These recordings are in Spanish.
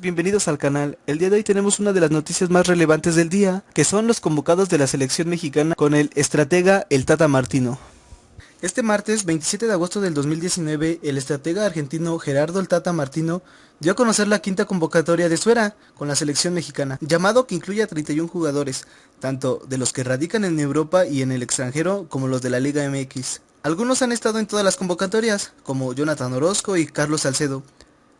Bienvenidos al canal. El día de hoy tenemos una de las noticias más relevantes del día, que son los convocados de la selección mexicana con el estratega el Tata Martino. Este martes 27 de agosto del 2019, el estratega argentino Gerardo el Tata Martino dio a conocer la quinta convocatoria de Suera con la selección mexicana, llamado que incluye a 31 jugadores, tanto de los que radican en Europa y en el extranjero como los de la Liga MX. Algunos han estado en todas las convocatorias, como Jonathan Orozco y Carlos Salcedo,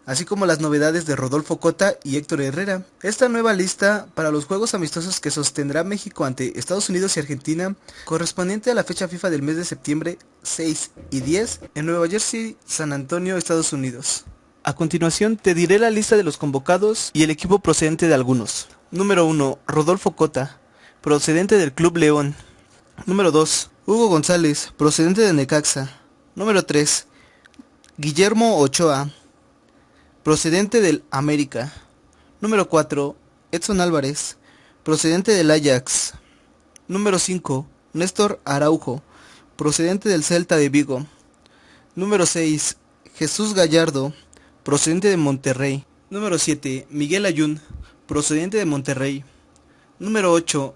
así como las novedades de Rodolfo Cota y Héctor Herrera. Esta nueva lista para los juegos amistosos que sostendrá México ante Estados Unidos y Argentina, correspondiente a la fecha FIFA del mes de septiembre 6 y 10 en Nueva Jersey, San Antonio, Estados Unidos. A continuación te diré la lista de los convocados y el equipo procedente de algunos. Número 1. Rodolfo Cota, procedente del Club León. Número 2. Hugo González, procedente de Necaxa. Número 3. Guillermo Ochoa, procedente del América. Número 4. Edson Álvarez, procedente del Ajax. Número 5. Néstor Araujo, procedente del Celta de Vigo. Número 6. Jesús Gallardo, procedente de Monterrey. Número 7. Miguel Ayun, procedente de Monterrey. Número 8.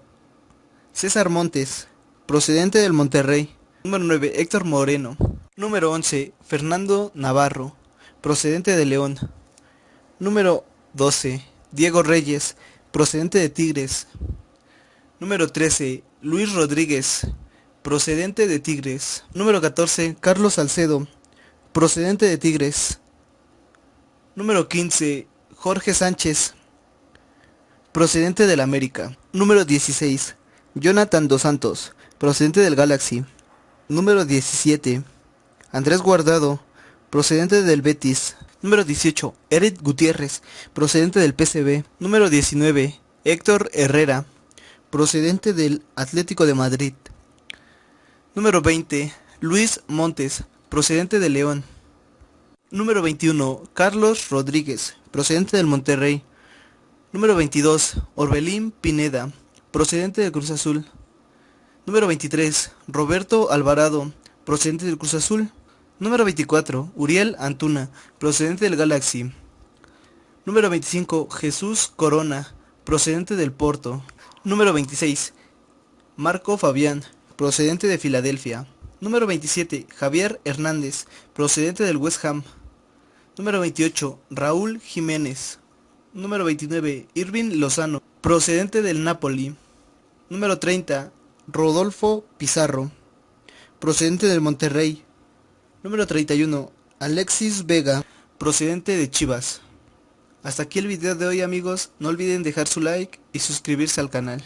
César Montes, procedente del Monterrey. Número 9. Héctor Moreno. Número 11. Fernando Navarro, procedente de León. Número 12. Diego Reyes, procedente de Tigres. Número 13. Luis Rodríguez, procedente de Tigres. Número 14. Carlos Salcedo, procedente de Tigres. Número 15. Jorge Sánchez, procedente del América. Número 16. Jonathan Dos Santos, procedente del Galaxy. Número 17. Andrés Guardado, procedente del Betis. Número 18. Eric Gutiérrez, procedente del PCB. Número 19. Héctor Herrera, procedente del Atlético de Madrid. Número 20. Luis Montes, procedente de León. Número 21. Carlos Rodríguez, procedente del Monterrey. Número 22. Orbelín Pineda, procedente del Cruz Azul. Número 23. Roberto Alvarado, procedente del Cruz Azul. Número 24. Uriel Antuna, procedente del Galaxy. Número 25. Jesús Corona, procedente del Porto. Número 26. Marco Fabián, procedente de Filadelfia. Número 27. Javier Hernández, procedente del West Ham. Número 28. Raúl Jiménez. Número 29. Irving Lozano, procedente del Napoli. Número 30. Rodolfo Pizarro, procedente del Monterrey. Número 31. Alexis Vega, procedente de Chivas. Hasta aquí el video de hoy amigos, no olviden dejar su like y suscribirse al canal.